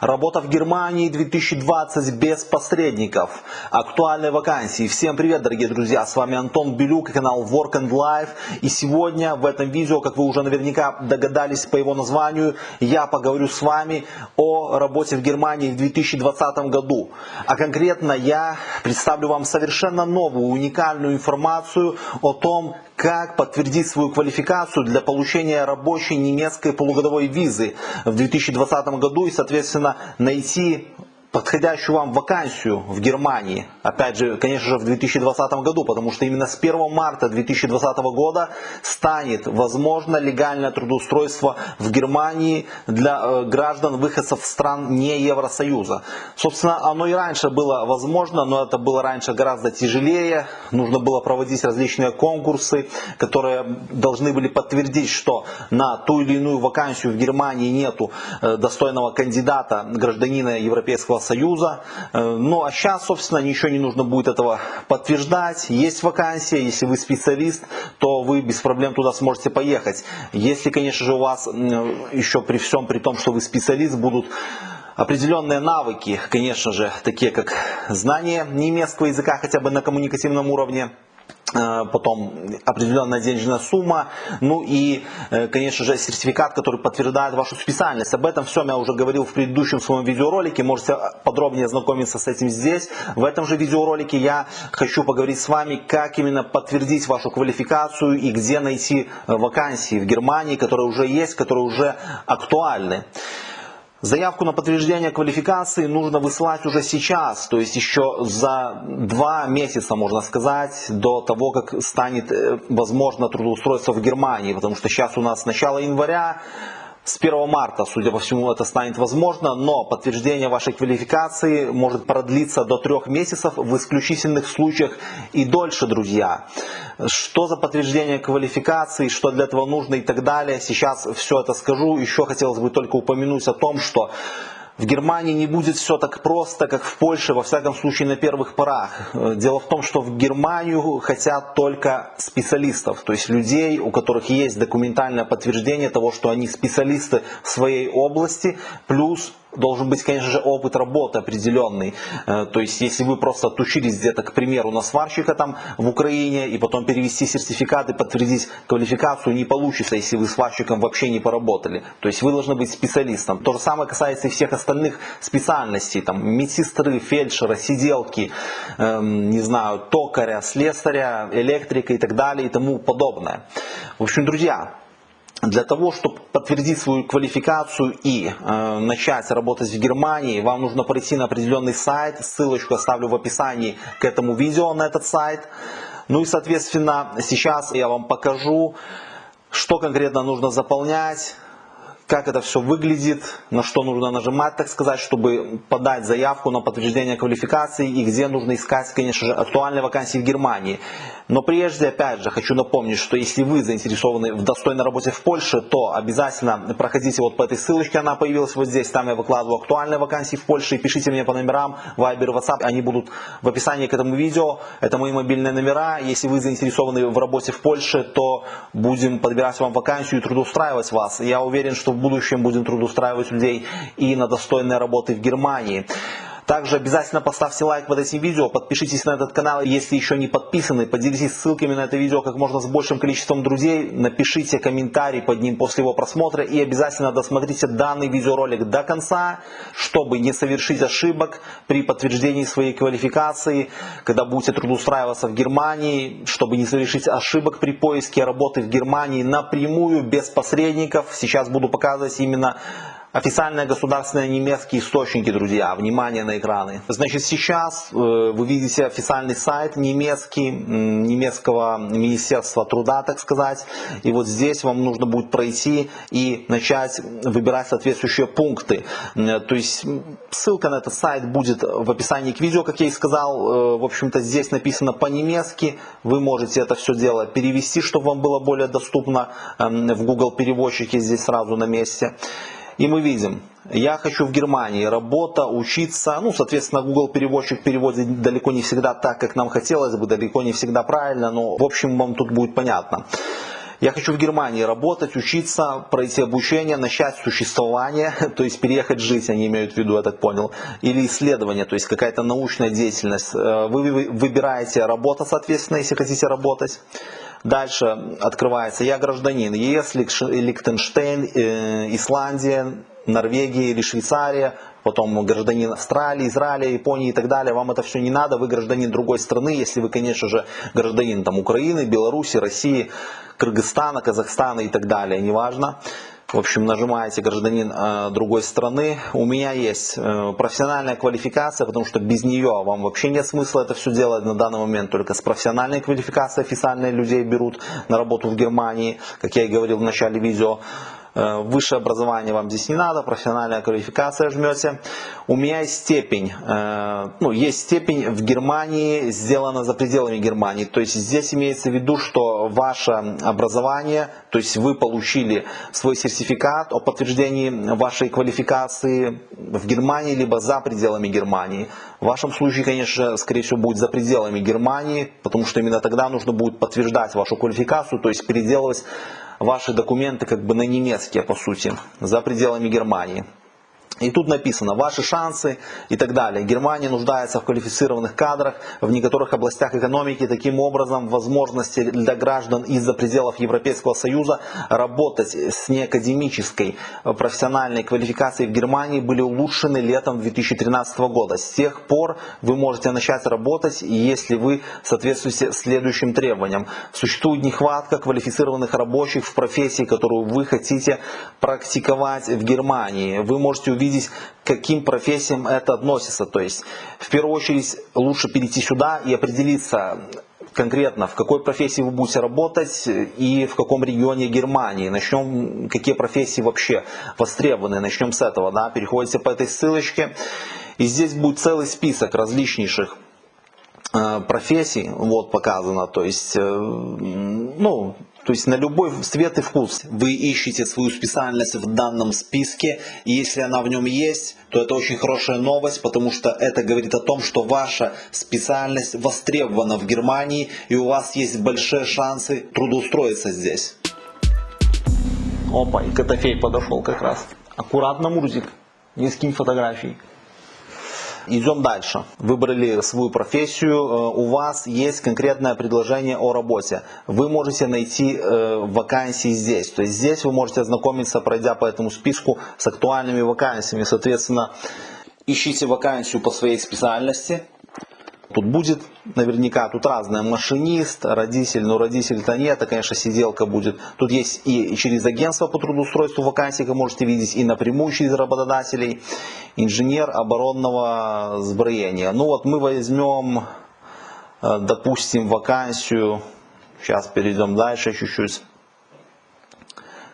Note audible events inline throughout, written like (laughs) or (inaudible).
Работа в Германии 2020 без посредников. Актуальные вакансии. Всем привет, дорогие друзья. С вами Антон Белюк, канал Work and Life. И сегодня в этом видео, как вы уже наверняка догадались по его названию, я поговорю с вами о работе в Германии в 2020 году. А конкретно я представлю вам совершенно новую, уникальную информацию о том, как подтвердить свою квалификацию для получения рабочей немецкой полугодовой визы в 2020 году и, соответственно, найти подходящую вам вакансию в Германии, опять же, конечно же, в 2020 году, потому что именно с 1 марта 2020 года станет возможно легальное трудоустройство в Германии для э, граждан выходцев стран не Евросоюза. Собственно, оно и раньше было возможно, но это было раньше гораздо тяжелее. Нужно было проводить различные конкурсы, которые должны были подтвердить, что на ту или иную вакансию в Германии нету э, достойного кандидата, гражданина Европейского Союза. Э, ну а сейчас, собственно, ничего не нужно будет этого подтверждать. Есть вакансия, если вы специалист, то вы без проблем туда сможете поехать. Если, конечно же, у вас еще при всем, при том, что вы специалист, будут определенные навыки, конечно же, такие как знание немецкого языка хотя бы на коммуникативном уровне, потом определенная денежная сумма, ну и, э, конечно же, сертификат, который подтверждает вашу специальность. Об этом всем я уже говорил в предыдущем своем видеоролике, можете подробнее ознакомиться с этим здесь. В этом же видеоролике я хочу поговорить с вами, как именно подтвердить вашу квалификацию и где найти вакансии в Германии, которые уже есть, которые уже актуальны. Заявку на подтверждение квалификации нужно высылать уже сейчас, то есть еще за два месяца, можно сказать, до того, как станет э, возможно трудоустройство в Германии, потому что сейчас у нас начало января, с 1 марта, судя по всему, это станет возможно, но подтверждение вашей квалификации может продлиться до трех месяцев, в исключительных случаях и дольше, друзья. Что за подтверждение квалификации, что для этого нужно и так далее, сейчас все это скажу. Еще хотелось бы только упомянуть о том, что в Германии не будет все так просто, как в Польше, во всяком случае на первых порах. Э, дело в том, что в Германию хотят только специалистов, то есть людей, у которых есть документальное подтверждение того, что они специалисты в своей области, плюс должен быть, конечно же, опыт работы определенный. Э, то есть, если вы просто отучились где-то, к примеру, на сварщика там в Украине, и потом перевести сертификат и подтвердить квалификацию, не получится, если вы сварщиком вообще не поработали. То есть, вы должны быть специалистом. То же самое касается и всех остальных специальностей, там, медсестры, фельдшера, сиделки, эм, не знаю, токаря, слесаря, электрика и так далее и тому подобное. В общем, друзья, для того, чтобы подтвердить свою квалификацию и э, начать работать в Германии, вам нужно пройти на определенный сайт. Ссылочку оставлю в описании к этому видео на этот сайт. Ну и, соответственно, сейчас я вам покажу, что конкретно нужно заполнять, как это все выглядит, на что нужно нажимать, так сказать, чтобы подать заявку на подтверждение квалификации и где нужно искать, конечно же, актуальные вакансии в Германии. Но прежде, опять же, хочу напомнить, что если вы заинтересованы в достойной работе в Польше, то обязательно проходите вот по этой ссылочке, она появилась вот здесь, там я выкладываю актуальные вакансии в Польше, и пишите мне по номерам Viber, WhatsApp, они будут в описании к этому видео, это мои мобильные номера, если вы заинтересованы в работе в Польше, то будем подбирать вам вакансию и трудоустраивать вас. Я уверен, что в будущем будем трудоустраивать людей и на достойные работы в Германии. Также обязательно поставьте лайк под этим видео, подпишитесь на этот канал, если еще не подписаны, поделитесь ссылками на это видео как можно с большим количеством друзей, напишите комментарий под ним после его просмотра и обязательно досмотрите данный видеоролик до конца, чтобы не совершить ошибок при подтверждении своей квалификации, когда будете трудоустраиваться в Германии, чтобы не совершить ошибок при поиске работы в Германии напрямую, без посредников. Сейчас буду показывать именно Официальные государственные немецкие источники, друзья, внимание на экраны. Значит, сейчас э, вы видите официальный сайт немецкий, немецкого Министерства труда, так сказать. И вот здесь вам нужно будет пройти и начать выбирать соответствующие пункты. То есть ссылка на этот сайт будет в описании к видео, как я и сказал. Э, в общем-то, здесь написано по-немецки. Вы можете это все дело перевести, чтобы вам было более доступно эм, в Google переводчике здесь сразу на месте. И мы видим, я хочу в Германии, работа, учиться. Ну, соответственно, Google переводчик переводит далеко не всегда так, как нам хотелось бы, далеко не всегда правильно, но в общем вам тут будет понятно. Я хочу в Германии работать, учиться, пройти обучение, начать существование, (laughs) то есть переехать жить, они имеют в виду, я так понял, или исследование, то есть какая-то научная деятельность. Э, вы выбираете работу, соответственно, если хотите работать. Дальше открывается «Я гражданин ЕС, Лихтенштейн, э, Исландия, Норвегия или Швейцария, потом гражданин Австралии, Израиля, Японии и так далее. Вам это все не надо, вы гражданин другой страны, если вы, конечно же, гражданин там, Украины, Беларуси, России, Кыргызстана, Казахстана и так далее, неважно. В общем, нажимаете гражданин э, другой страны. У меня есть э, профессиональная квалификация, потому что без нее вам вообще нет смысла это все делать на данный момент. Только с профессиональной квалификацией официальные людей берут на работу в Германии, как я и говорил в начале видео. Э, высшее образование вам здесь не надо, профессиональная квалификация жмете. У меня есть степень, э, ну, есть степень в Германии, сделана за пределами Германии. То есть здесь имеется в виду, что ваше образование, то есть вы получили свой сертификат о подтверждении вашей квалификации в Германии, либо за пределами Германии. В вашем случае, конечно, скорее всего, будет за пределами Германии, потому что именно тогда нужно будет подтверждать вашу квалификацию, то есть переделывать ваши документы как бы на немецкие, по сути, за пределами Германии. И тут написано ваши шансы и так далее. Германия нуждается в квалифицированных кадрах в некоторых областях экономики. Таким образом, возможности для граждан из-за пределов Европейского Союза работать с неакадемической профессиональной квалификацией в Германии были улучшены летом 2013 года. С тех пор вы можете начать работать, если вы соответствуете следующим требованиям. Существует нехватка квалифицированных рабочих в профессии, которую вы хотите практиковать в Германии. Вы можете увидеть увидеть, к каким профессиям это относится. То есть, в первую очередь, лучше перейти сюда и определиться конкретно, в какой профессии вы будете работать и в каком регионе Германии. Начнем, какие профессии вообще востребованы. Начнем с этого. Да? Переходите по этой ссылочке. И здесь будет целый список различнейших э, профессий, вот показано, то есть, э, ну, то есть на любой цвет и вкус. Вы ищете свою специальность в данном списке, и если она в нем есть, то это очень хорошая новость, потому что это говорит о том, что ваша специальность востребована в Германии, и у вас есть большие шансы трудоустроиться здесь. Опа, и Котофей подошел как раз. Аккуратно, Мурзик, не скинь фотографий. Идем дальше. Выбрали свою профессию, э, у вас есть конкретное предложение о работе. Вы можете найти э, вакансии здесь. То есть здесь вы можете ознакомиться, пройдя по этому списку с актуальными вакансиями. Соответственно, ищите вакансию по своей специальности, Тут будет наверняка, тут разное, машинист, родитель, но родитель-то нет, это, конечно, сиделка будет. Тут есть и через агентство по трудоустройству вакансии, как можете видеть, и напрямую через работодателей, инженер оборонного сброения. Ну вот мы возьмем, э, допустим, вакансию, сейчас перейдем дальше чуть-чуть,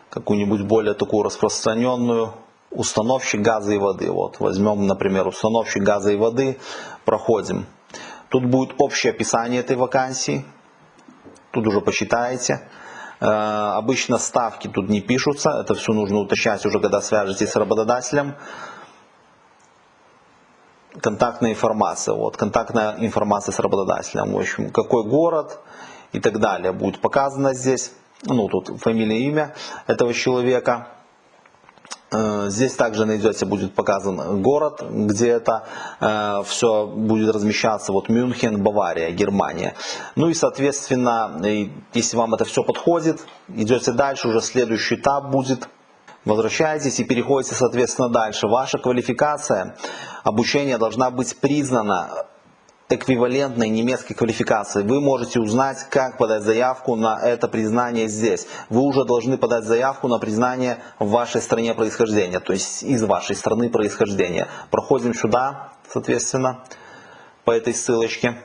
какую-нибудь более такую распространенную, установщик газа и воды. Вот возьмем, например, установщик газа и воды, проходим. Тут будет общее описание этой вакансии. Тут уже посчитаете. Э, обычно ставки тут не пишутся. Это все нужно уточнять уже, когда свяжетесь с работодателем. Контактная информация. Вот, контактная информация с работодателем. В общем, какой город и так далее будет показано здесь. Ну, тут фамилия, имя этого человека. Э, здесь также найдете, будет показан город, где это э, все будет размещаться. Вот Мюнхен, Бавария, Германия. Ну и соответственно, если вам это все подходит, идете дальше, уже следующий этап будет. Возвращаетесь и переходите, соответственно, дальше. Ваша квалификация обучения должна быть признана эквивалентной немецкой квалификации. Вы можете узнать, как подать заявку на это признание здесь. Вы уже должны подать заявку на признание в вашей стране происхождения, то есть из вашей страны происхождения. Проходим сюда, соответственно, по этой ссылочке.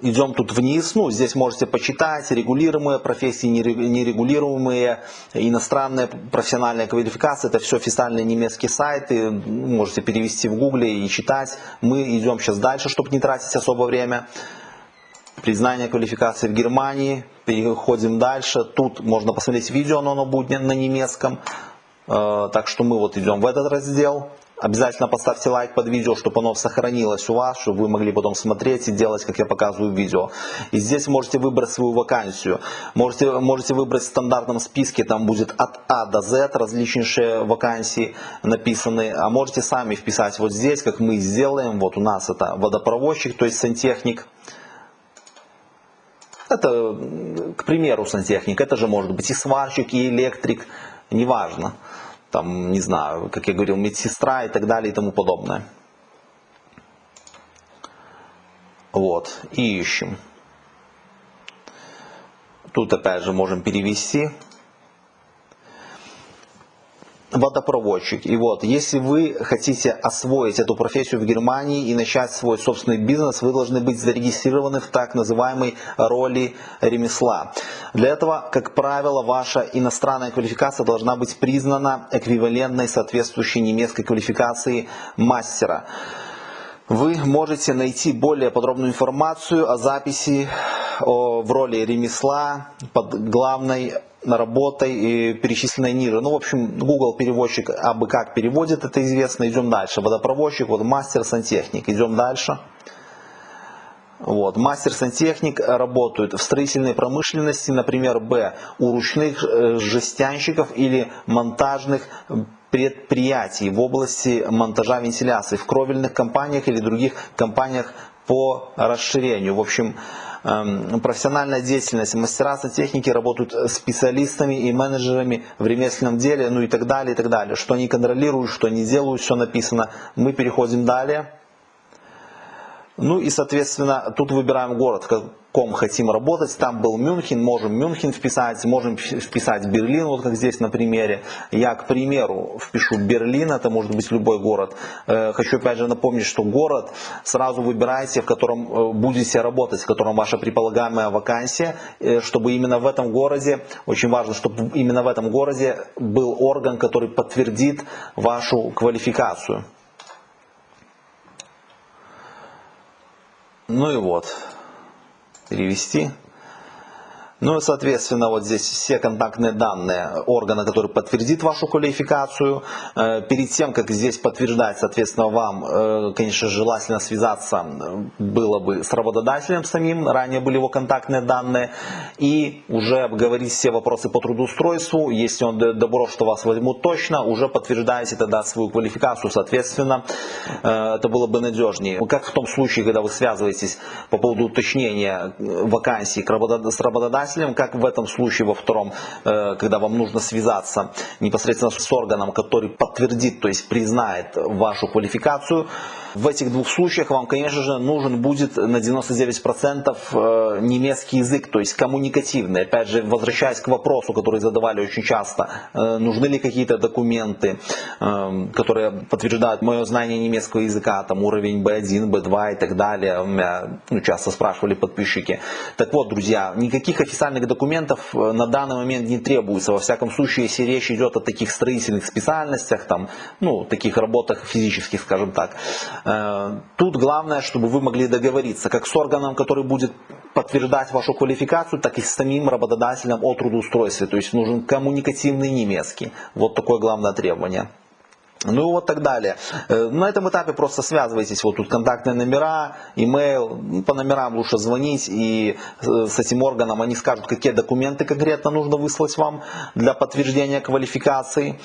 Идем тут вниз, ну здесь можете почитать регулируемые профессии, нерегулируемые, иностранная профессиональная квалификация, это все официальные немецкие сайты, можете перевести в гугле и читать. Мы идем сейчас дальше, чтобы не тратить особо время. Признание квалификации в Германии, переходим дальше, тут можно посмотреть видео, но оно будет на немецком. Э, так что мы вот идем в этот раздел, Обязательно поставьте лайк под видео, чтобы оно сохранилось у вас, чтобы вы могли потом смотреть и делать, как я показываю видео. И здесь можете выбрать свою вакансию. Можете, можете выбрать в стандартном списке, там будет от А до Z различнейшие вакансии написаны. А можете сами вписать вот здесь, как мы сделаем. Вот у нас это водопроводчик, то есть сантехник. Это, к примеру, сантехник. Это же может быть и сварщик, и электрик, неважно там, не знаю, как я говорил, медсестра и так далее и тому подобное. Вот, и ищем. Тут опять же можем перевести водопроводчик. И вот, если вы хотите освоить эту профессию в Германии и начать свой собственный бизнес, вы должны быть зарегистрированы в так называемой роли ремесла. Для этого, как правило, ваша иностранная квалификация должна быть признана эквивалентной соответствующей немецкой квалификации мастера. Вы можете найти более подробную информацию о записи в роли ремесла под главной работой и перечисленной ниже. Ну, в общем, Google переводчик абы как переводит, это известно. Идем дальше. Водопроводчик, вот мастер сантехник. Идем дальше. Вот. Мастер сантехник работает в строительной промышленности, например, Б, у ручных э, жестянщиков или монтажных предприятий в области монтажа вентиляции, в кровельных компаниях или других компаниях по расширению. В общем, профессиональная деятельность. Мастера сантехники работают специалистами и менеджерами в ремесленном деле, ну и так далее, и так далее. Что они контролируют, что они делают, все написано. Мы переходим далее. Ну и, соответственно, тут выбираем город, ком хотим работать. Там был Мюнхен, можем Мюнхен вписать, можем вписать Берлин, вот как здесь на примере. Я, к примеру, впишу Берлин, это может быть любой город. Э, хочу опять же напомнить, что город сразу выбирайте, в котором э, будете работать, в котором ваша предполагаемая вакансия, э, чтобы именно в этом городе, очень важно, чтобы именно в этом городе был орган, который подтвердит вашу квалификацию. Ну и вот перевести. Ну и, соответственно, вот здесь все контактные данные органа, который подтвердит вашу квалификацию. Э, перед тем, как здесь подтверждать, соответственно, вам, э, конечно, желательно связаться э, было бы с работодателем самим, ранее были его контактные данные, и уже обговорить все вопросы по трудоустройству. Если он добро, что вас возьмут точно, уже подтверждаете тогда свою квалификацию, соответственно, это было бы надежнее. Как в том случае, когда вы связываетесь по поводу уточнения вакансий с работодателем, работодателем, как в этом случае во втором, э, когда вам нужно связаться непосредственно с органом, который подтвердит, то есть признает вашу квалификацию, в этих двух случаях вам, конечно же, нужен будет на 99% э, немецкий язык, то есть коммуникативный. Опять же, возвращаясь к вопросу, который задавали очень часто, э, нужны ли какие-то документы, э, которые подтверждают мое знание немецкого языка, там уровень B1, B2 и так далее. Меня ну, часто спрашивали подписчики. Так вот, друзья, никаких официальных документов на данный момент не требуется. Во всяком случае, если речь идет о таких строительных специальностях, там, ну, таких работах физических, скажем так, тут главное, чтобы вы могли договориться как с органом, который будет подтверждать вашу квалификацию, так и с самим работодателем о трудоустройстве. То есть нужен коммуникативный немецкий. Вот такое главное требование. Ну и вот так далее. Э, на этом этапе просто связывайтесь, вот тут контактные номера, имейл, ну, по номерам лучше звонить и э, с этим органом они скажут, какие документы конкретно нужно выслать вам для подтверждения квалификации.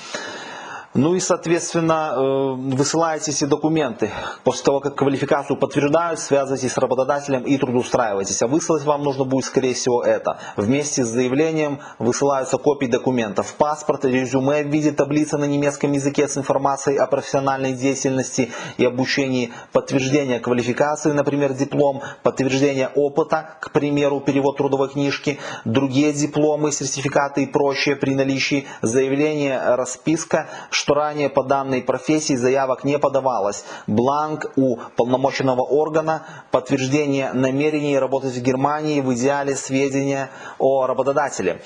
Ну и, соответственно, э, высылаете эти документы. После того, как квалификацию подтверждают, связывайтесь с работодателем и трудоустраивайтесь. А выслать вам нужно будет, скорее всего, это. Вместе с заявлением высылаются копии документов. Паспорт, резюме в виде таблицы на немецком языке с информацией о профессиональной деятельности и обучении, подтверждение квалификации, например, диплом, подтверждение опыта, к примеру, перевод трудовой книжки, другие дипломы, сертификаты и прочее при наличии, заявление, расписка, что ранее по данной профессии заявок не подавалось. Бланк у полномоченного органа, подтверждение намерений работать в Германии, в идеале сведения о работодателе.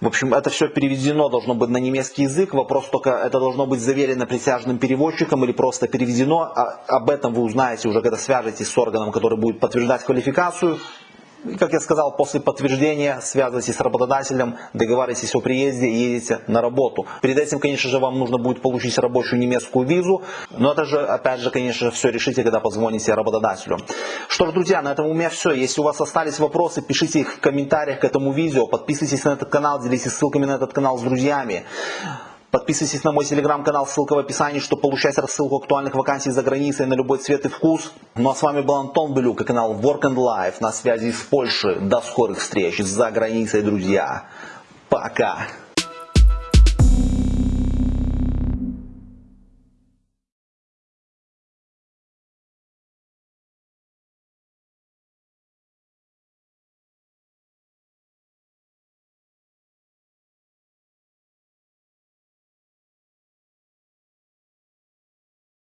В общем, это все переведено должно быть на немецкий язык. Вопрос только, это должно быть заверено присяжным переводчиком или просто переведено. А, об этом вы узнаете уже, когда свяжетесь с органом, который будет подтверждать квалификацию И, как я сказал, после подтверждения связывайтесь с работодателем, договаривайтесь о приезде и едете на работу. Перед этим, конечно же, вам нужно будет получить рабочую немецкую визу, но это же, опять же, конечно же, все решите, когда позвоните работодателю. Что ж, друзья, на этом у меня все. Если у вас остались вопросы, пишите их в комментариях к этому видео, подписывайтесь на этот канал, делитесь ссылками на этот канал с друзьями. Подписывайтесь на мой телеграм-канал, ссылка в описании, чтобы получать рассылку актуальных вакансий за границей на любой цвет и вкус. Ну а с вами был Антон Белюк и канал Work and Life на связи с Польшей. До скорых встреч за границей, друзья. Пока.